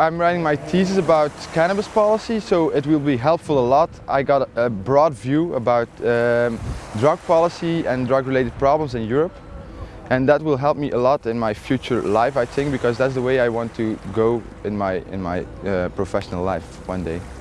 I'm writing my thesis about cannabis policy, so it will be helpful a lot. I got a broad view about um, drug policy and drug-related problems in Europe. And that will help me a lot in my future life, I think, because that's the way I want to go in my, in my uh, professional life one day.